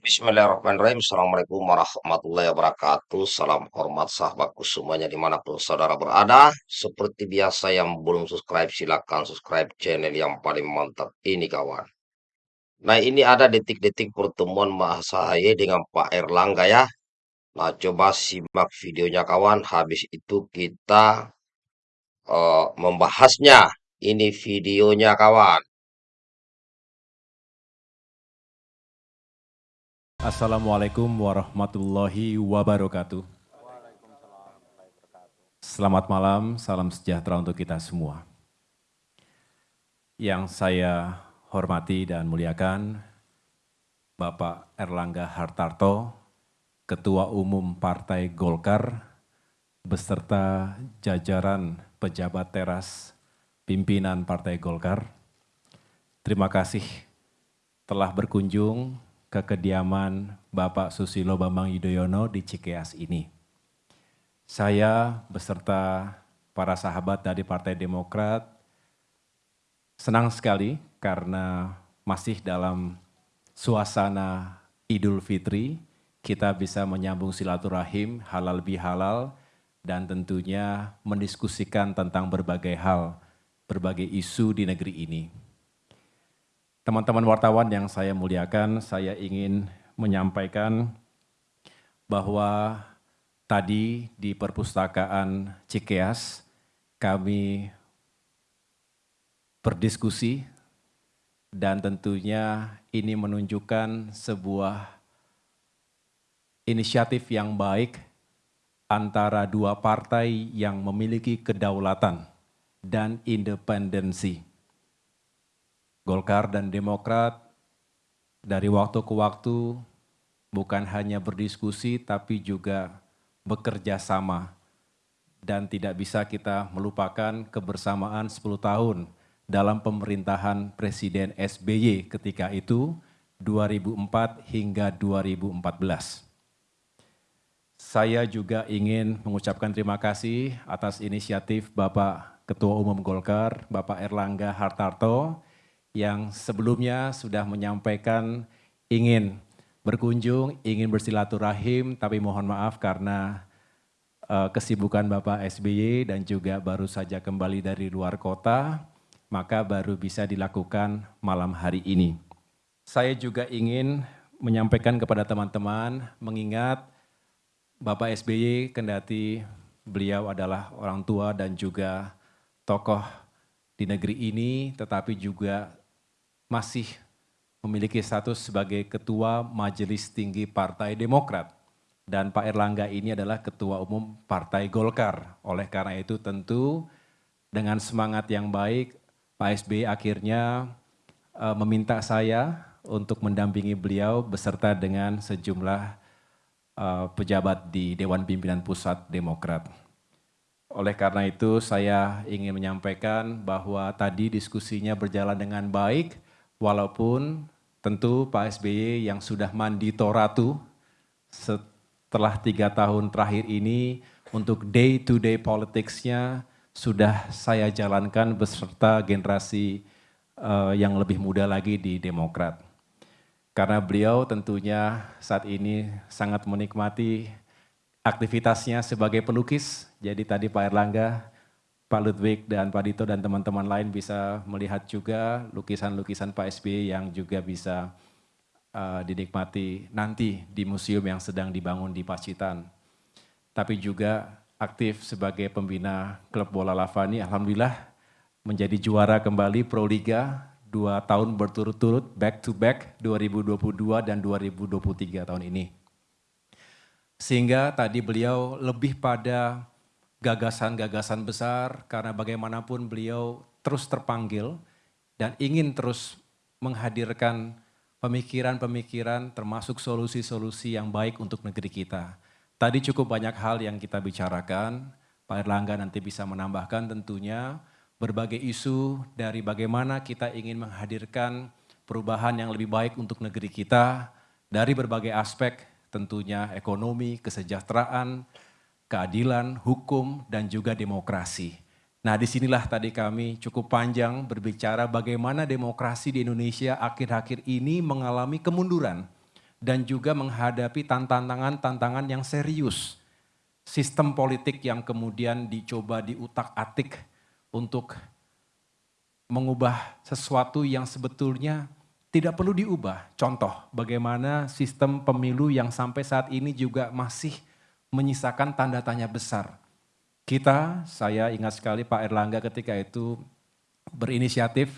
Bismillahirrahmanirrahim. Assalamualaikum warahmatullahi wabarakatuh. Salam hormat sahabatku semuanya di mana pun saudara berada. Seperti biasa yang belum subscribe silahkan subscribe channel yang paling mantap ini kawan. Nah ini ada detik-detik pertemuan Mas Ahaye dengan Pak Erlangga ya. Nah coba simak videonya kawan. Habis itu kita uh, membahasnya. Ini videonya kawan. Assalamualaikum warahmatullahi wabarakatuh. Selamat malam, salam sejahtera untuk kita semua. Yang saya hormati dan muliakan, Bapak Erlangga Hartarto, Ketua Umum Partai Golkar, beserta jajaran pejabat teras pimpinan Partai Golkar. Terima kasih telah berkunjung ke kediaman Bapak Susilo Bambang Yudhoyono di Cikeas ini. Saya beserta para sahabat dari Partai Demokrat senang sekali karena masih dalam suasana Idul Fitri, kita bisa menyambung silaturahim halal bihalal dan tentunya mendiskusikan tentang berbagai hal, berbagai isu di negeri ini. Teman-teman wartawan yang saya muliakan, saya ingin menyampaikan bahwa tadi di perpustakaan Cikeas kami berdiskusi dan tentunya ini menunjukkan sebuah inisiatif yang baik antara dua partai yang memiliki kedaulatan dan independensi Golkar dan Demokrat dari waktu ke waktu bukan hanya berdiskusi tapi juga bekerja sama dan tidak bisa kita melupakan kebersamaan 10 tahun dalam pemerintahan Presiden SBY ketika itu 2004 hingga 2014. Saya juga ingin mengucapkan terima kasih atas inisiatif Bapak Ketua Umum Golkar, Bapak Erlangga Hartarto, yang sebelumnya sudah menyampaikan ingin berkunjung, ingin bersilaturahim, tapi mohon maaf karena uh, kesibukan Bapak SBY dan juga baru saja kembali dari luar kota, maka baru bisa dilakukan malam hari ini. Saya juga ingin menyampaikan kepada teman-teman, mengingat Bapak SBY kendati beliau adalah orang tua dan juga tokoh di negeri ini, tetapi juga masih memiliki status sebagai Ketua Majelis Tinggi Partai Demokrat. Dan Pak Erlangga ini adalah Ketua Umum Partai Golkar. Oleh karena itu tentu dengan semangat yang baik, Pak SBY akhirnya uh, meminta saya untuk mendampingi beliau beserta dengan sejumlah uh, pejabat di Dewan Pimpinan Pusat Demokrat. Oleh karena itu saya ingin menyampaikan bahwa tadi diskusinya berjalan dengan baik, Walaupun tentu Pak SBY yang sudah mandi Toratu setelah tiga tahun terakhir ini untuk day to day politicsnya sudah saya jalankan beserta generasi uh, yang lebih muda lagi di Demokrat. Karena beliau tentunya saat ini sangat menikmati aktivitasnya sebagai pelukis. Jadi tadi Pak Erlangga Pak Ludwig dan Pak Dito dan teman-teman lain bisa melihat juga lukisan-lukisan Pak SBY yang juga bisa uh, dinikmati nanti di museum yang sedang dibangun di Pacitan. Tapi juga aktif sebagai pembina klub bola Lavani, Alhamdulillah menjadi juara kembali Pro Liga dua tahun berturut-turut back to back 2022 dan 2023 tahun ini. Sehingga tadi beliau lebih pada gagasan-gagasan besar karena bagaimanapun beliau terus terpanggil dan ingin terus menghadirkan pemikiran-pemikiran termasuk solusi-solusi yang baik untuk negeri kita. Tadi cukup banyak hal yang kita bicarakan, Pak Erlangga nanti bisa menambahkan tentunya berbagai isu dari bagaimana kita ingin menghadirkan perubahan yang lebih baik untuk negeri kita dari berbagai aspek tentunya ekonomi, kesejahteraan, keadilan, hukum, dan juga demokrasi. Nah di sinilah tadi kami cukup panjang berbicara bagaimana demokrasi di Indonesia akhir-akhir ini mengalami kemunduran. dan juga menghadapi tantangan-tantangan yang serius. Sistem politik yang kemudian dicoba diutak-atik untuk mengubah sesuatu yang sebetulnya tidak perlu diubah. Contoh, bagaimana sistem pemilu yang sampai saat ini juga masih menyisakan tanda tanya besar. Kita, saya ingat sekali Pak Erlangga ketika itu berinisiatif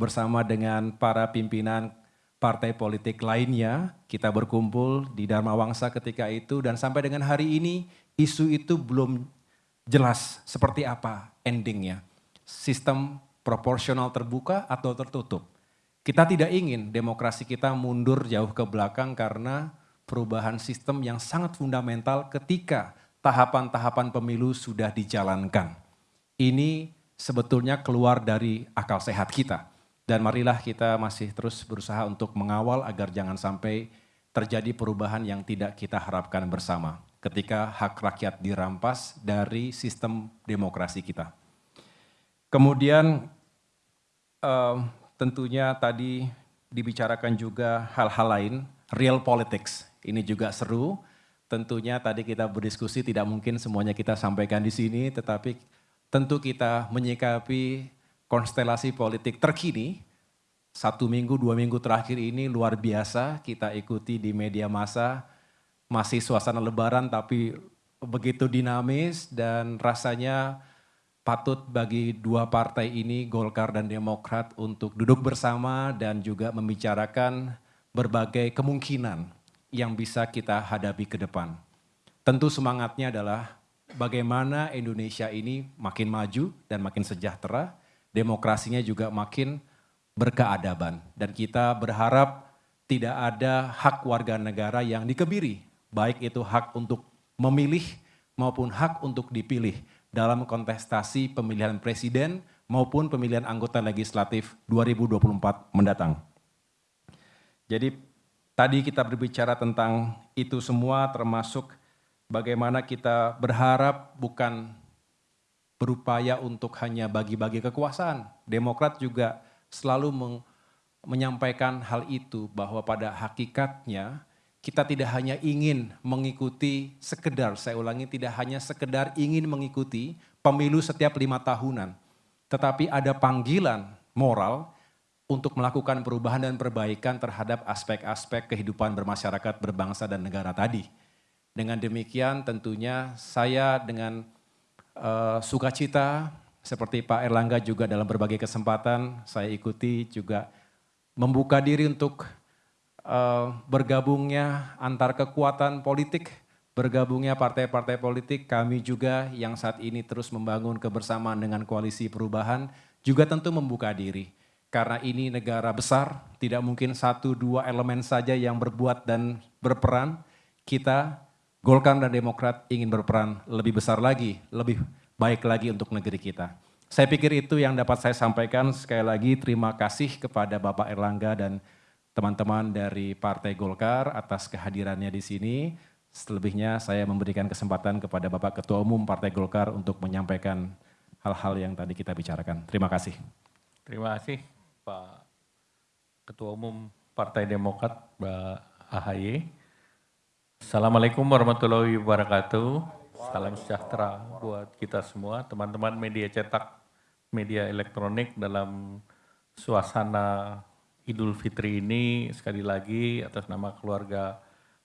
bersama dengan para pimpinan partai politik lainnya, kita berkumpul di Dharma Wangsa ketika itu dan sampai dengan hari ini isu itu belum jelas seperti apa endingnya. Sistem proporsional terbuka atau tertutup kita tidak ingin demokrasi kita mundur jauh ke belakang karena perubahan sistem yang sangat fundamental ketika tahapan-tahapan pemilu sudah dijalankan. Ini sebetulnya keluar dari akal sehat kita. Dan marilah kita masih terus berusaha untuk mengawal agar jangan sampai terjadi perubahan yang tidak kita harapkan bersama ketika hak rakyat dirampas dari sistem demokrasi kita. Kemudian eh, tentunya tadi dibicarakan juga hal-hal lain, real politics. Ini juga seru. Tentunya tadi kita berdiskusi tidak mungkin semuanya kita sampaikan di sini, tetapi tentu kita menyikapi konstelasi politik terkini. Satu minggu, dua minggu terakhir ini luar biasa kita ikuti di media massa. Masih suasana lebaran tapi begitu dinamis dan rasanya patut bagi dua partai ini, Golkar dan Demokrat, untuk duduk bersama dan juga membicarakan berbagai kemungkinan yang bisa kita hadapi ke depan. Tentu semangatnya adalah bagaimana Indonesia ini makin maju dan makin sejahtera, demokrasinya juga makin berkeadaban. Dan kita berharap tidak ada hak warga negara yang dikebiri, baik itu hak untuk memilih maupun hak untuk dipilih dalam kontestasi pemilihan presiden maupun pemilihan anggota legislatif 2024 mendatang. Jadi tadi kita berbicara tentang itu semua termasuk bagaimana kita berharap bukan berupaya untuk hanya bagi-bagi kekuasaan. Demokrat juga selalu menyampaikan hal itu bahwa pada hakikatnya kita tidak hanya ingin mengikuti sekedar, saya ulangi tidak hanya sekedar ingin mengikuti pemilu setiap lima tahunan. Tetapi ada panggilan moral untuk melakukan perubahan dan perbaikan terhadap aspek-aspek kehidupan bermasyarakat, berbangsa dan negara tadi. Dengan demikian tentunya saya dengan uh, sukacita seperti Pak Erlangga juga dalam berbagai kesempatan saya ikuti juga membuka diri untuk uh, bergabungnya antar kekuatan politik, bergabungnya partai-partai politik, kami juga yang saat ini terus membangun kebersamaan dengan koalisi perubahan, juga tentu membuka diri. Karena ini negara besar, tidak mungkin satu dua elemen saja yang berbuat dan berperan. Kita, Golkar dan Demokrat ingin berperan lebih besar lagi, lebih baik lagi untuk negeri kita. Saya pikir itu yang dapat saya sampaikan. Sekali lagi terima kasih kepada Bapak Erlangga dan teman-teman dari Partai Golkar atas kehadirannya di sini. Selebihnya saya memberikan kesempatan kepada Bapak Ketua Umum Partai Golkar untuk menyampaikan hal-hal yang tadi kita bicarakan. Terima kasih. Terima kasih Pak Ketua Umum Partai Demokrat, Mbak AHY. Assalamualaikum warahmatullahi wabarakatuh. Salam sejahtera buat kita semua, teman-teman media cetak, media elektronik dalam suasana Idul Fitri ini sekali lagi atas nama keluarga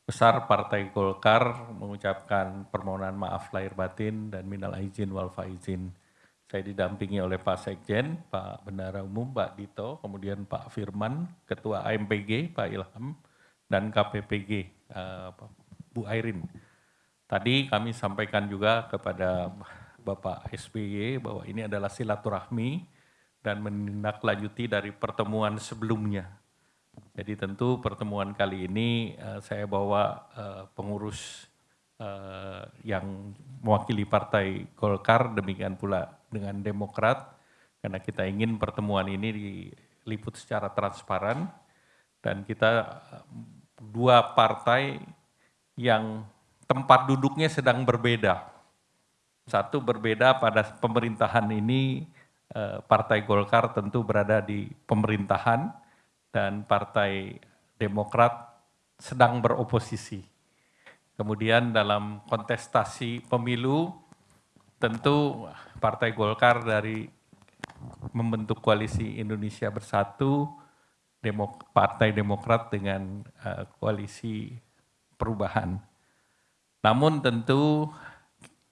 besar Partai Golkar mengucapkan permohonan maaf lahir batin dan minal aizin wal faizin. Saya didampingi oleh Pak Sekjen, Pak Bendara Umum, Pak Dito, kemudian Pak Firman, Ketua AMPG, Pak Ilham, dan KPPG, uh, eh, Bu Airin. Tadi kami sampaikan juga kepada Bapak SBY bahwa ini adalah silaturahmi dan menindaklanjuti dari pertemuan sebelumnya. Jadi tentu pertemuan kali ini uh, saya bawa uh, pengurus uh, yang mewakili Partai Golkar, demikian pula dengan Demokrat, karena kita ingin pertemuan ini diliput secara transparan dan kita dua partai yang tempat duduknya sedang berbeda. Satu berbeda pada pemerintahan ini Eh, Partai Golkar tentu berada di pemerintahan dan Partai Demokrat sedang beroposisi. Kemudian dalam kontestasi pemilu, tentu Partai Golkar dari membentuk koalisi Indonesia Bersatu, Demok Partai Demokrat dengan uh, koalisi perubahan. Namun tentu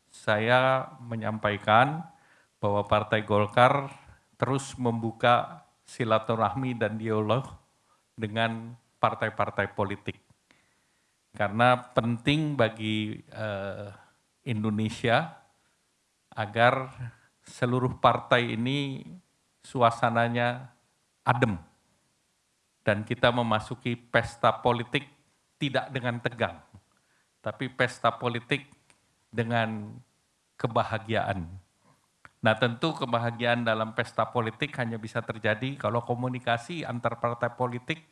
saya menyampaikan bahwa Partai Golkar terus membuka silaturahmi dan dialog dengan partai-partai politik. Karena penting bagi uh, Indonesia agar seluruh partai ini suasananya adem dan kita memasuki pesta politik tidak dengan tegang, tapi pesta politik dengan kebahagiaan. Nah tentu kebahagiaan dalam pesta politik hanya bisa terjadi kalau komunikasi antar partai politik,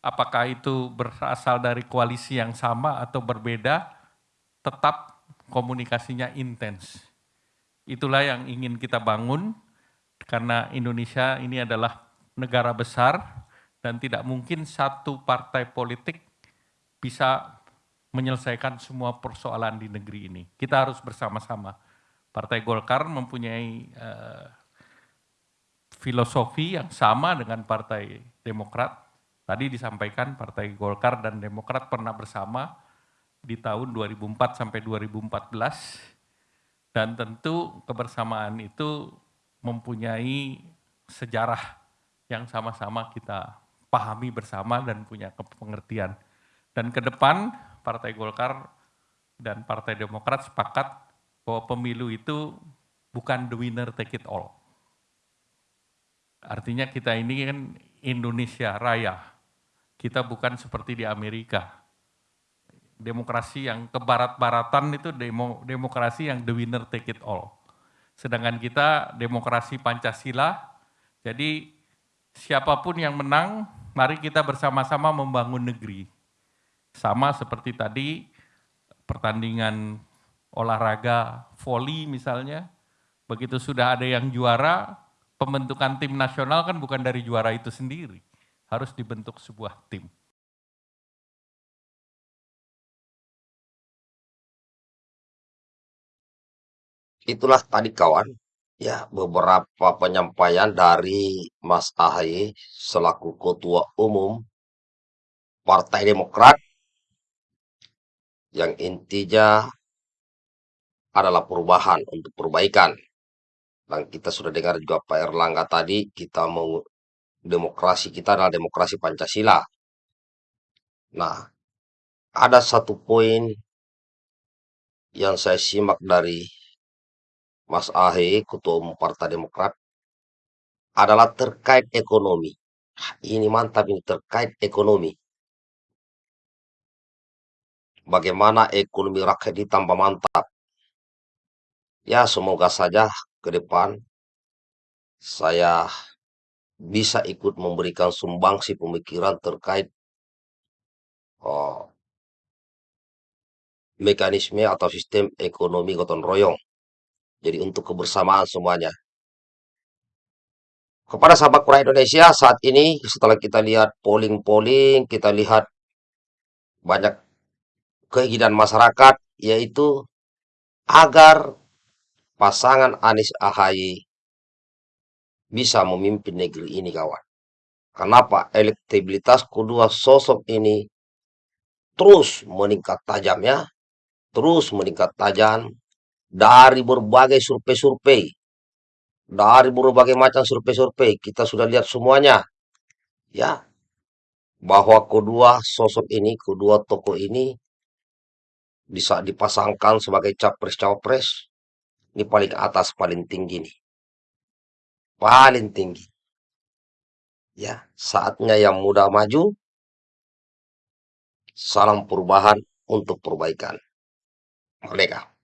apakah itu berasal dari koalisi yang sama atau berbeda, tetap komunikasinya intens. Itulah yang ingin kita bangun, karena Indonesia ini adalah negara besar, dan tidak mungkin satu partai politik bisa menyelesaikan semua persoalan di negeri ini. Kita harus bersama-sama. Partai Golkar mempunyai uh, filosofi yang sama dengan Partai Demokrat. Tadi disampaikan Partai Golkar dan Demokrat pernah bersama di tahun 2004 sampai 2014 dan tentu kebersamaan itu mempunyai sejarah yang sama-sama kita pahami bersama dan punya pengertian. Dan ke depan Partai Golkar dan Partai Demokrat sepakat bahwa pemilu itu bukan the winner take it all. Artinya kita ini kan Indonesia Raya. Kita bukan seperti di Amerika. Demokrasi yang kebarat-baratan itu demo, demokrasi yang the winner take it all. Sedangkan kita demokrasi Pancasila, jadi siapa pun yang menang mari kita bersama-sama membangun negeri. Sama seperti tadi pertandingan olahraga voli misalnya, begitu sudah ada yang juara, pembentukan tim nasional kan bukan dari juara itu sendiri, harus dibentuk sebuah tim. Itulah tadi kawan Ya, beberapa penyampaian dari Mas Ahaye selaku Ketua Umum Partai Demokrat yang intinya adalah perubahan untuk perbaikan. Dan kita sudah dengar juga Pak Erlangga tadi, kita mau demokrasi kita adalah demokrasi Pancasila. Nah, ada satu poin yang saya simak dari Mas Ahy, Ketua Umum Partai Demokrat, adalah terkait ekonomi. Ini mantap ini terkait ekonomi. Bagaimana ekonomi rakyat ditambah mantap. Ya semoga saja ke depan saya bisa ikut memberikan sumbangsi pemikiran terkait oh, mekanisme atau sistem ekonomi gotong royong jadi untuk kebersamaan semuanya. Kepada sahabat kurang Indonesia saat ini setelah kita lihat polling-polling, kita lihat banyak keinginan masyarakat yaitu agar pasangan Anies Ahaye bisa memimpin negeri ini kawan. Kenapa? Elektabilitas kedua sosok ini terus meningkat tajam ya, terus meningkat tajam dari berbagai survei-survei, dari berbagai macam survei-survei, kita sudah lihat semuanya, ya, bahwa kedua sosok ini, kedua tokoh ini bisa dipasangkan sebagai capres-cawapres, ini paling atas, paling tinggi nih. Paling tinggi. Ya, saatnya yang muda maju, salam perubahan untuk perbaikan. Merdeka.